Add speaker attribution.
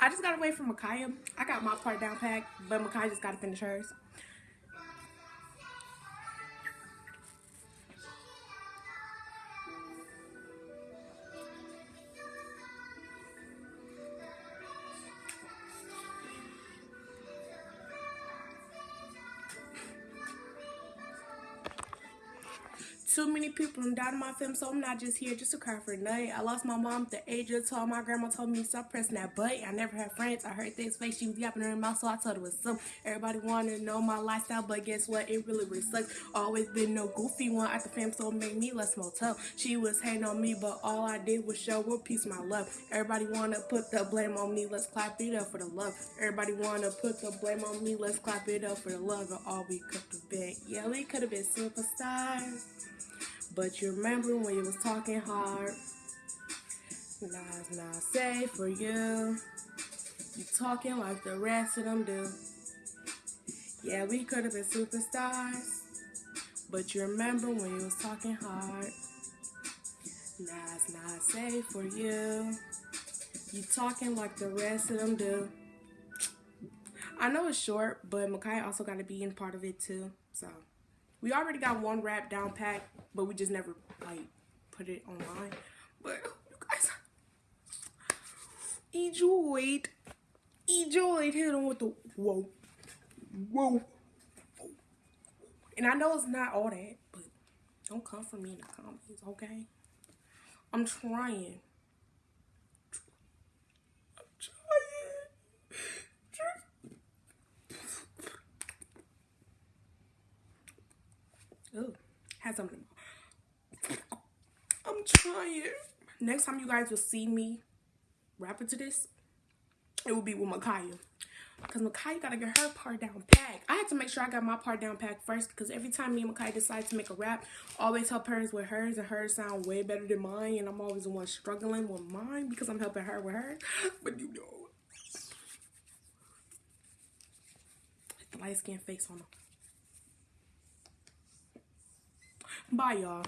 Speaker 1: I just got away from Makaya. I got my part down packed, but Makaya just got to finish hers. Too many people and died in my film, so I'm not just here just to cry for night. I lost my mom at the age of 12. My grandma told me stop pressing that button. I never had friends. I heard this face. She was yapping her mouth, so I told her was some. Everybody wanted to know my lifestyle, but guess what? It really, really sucks. Always been no goofy one at the fam, so it made me less motel. She was hating on me, but all I did was show her peace, my love. Everybody wanna put the blame on me. Let's clap it up for the love. Everybody wanna put the blame on me. Let's clap it up for the love of all we could have been. Yeah, we could have been superstars. But you remember when you was talking hard. It's not safe for you. You talking like the rest of them do. Yeah, we could have been superstars. But you remember when you was talking hard. It's not safe for you. You talking like the rest of them do. I know it's short, but Makai also got to be in part of it too. So we already got one rap down pat, but we just never like put it online. But you guys enjoyed, enjoyed hitting with the whoa, whoa. And I know it's not all that, but don't come for me in the comments, okay? I'm trying. Ooh, had something. I'm trying. Next time you guys will see me rapping to this, it will be with Makaya. Because Makaya got to get her part down packed. I had to make sure I got my part down packed first. Because every time me and Makaya decide to make a rap, always help hers with hers. And hers sound way better than mine. And I'm always the one struggling with mine. Because I'm helping her with hers. But you know. Light skin face on her. Bye, y'all.